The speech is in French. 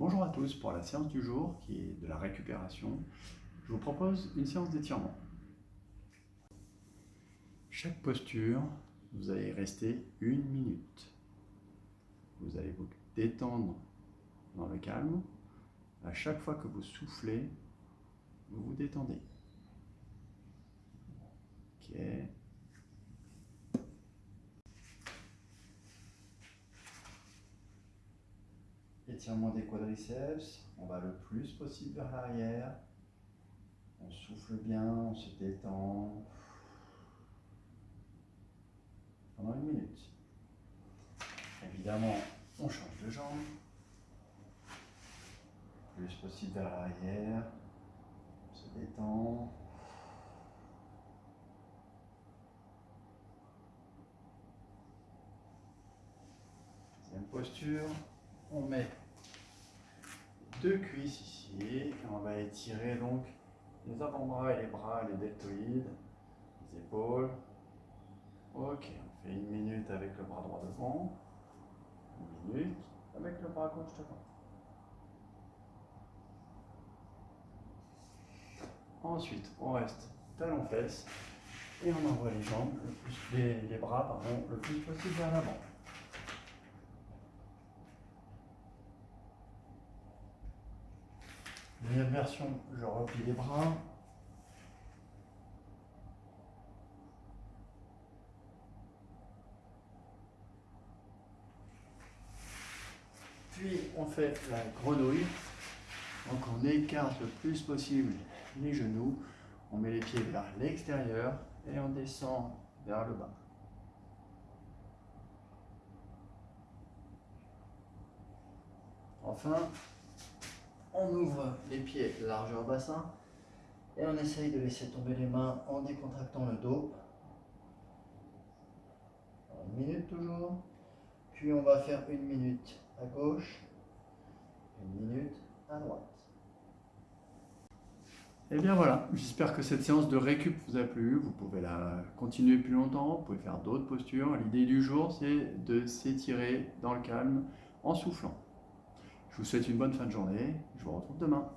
Bonjour à tous, pour la séance du jour qui est de la récupération, je vous propose une séance d'étirement. Chaque posture, vous allez rester une minute. Vous allez vous détendre dans le calme. À chaque fois que vous soufflez, vous vous détendez. Ok. Des quadriceps, on va le plus possible vers l'arrière. On souffle bien, on se détend. Pendant une minute. Évidemment, on change de jambe. Plus possible vers l'arrière. On se détend. Deuxième posture. On met deux cuisses ici on va étirer donc les avant-bras et les bras, les deltoïdes, les épaules. Ok, on fait une minute avec le bras droit devant, une minute avec le bras gauche devant. Ensuite, on reste talon fesses et on envoie les jambes, le plus, les bras pardon, le plus possible vers l'avant. Deuxième version, je replie les bras. Puis on fait la grenouille. Donc on écarte le plus possible les genoux. On met les pieds vers l'extérieur et on descend vers le bas. Enfin, on ouvre les pieds largeur bassin et on essaye de laisser tomber les mains en décontractant le dos. Une minute toujours. Puis on va faire une minute à gauche, une minute à droite. Et bien voilà, j'espère que cette séance de récup vous a plu. Vous pouvez la continuer plus longtemps, vous pouvez faire d'autres postures. L'idée du jour, c'est de s'étirer dans le calme en soufflant. Je vous souhaite une bonne fin de journée. Je vous retrouve demain.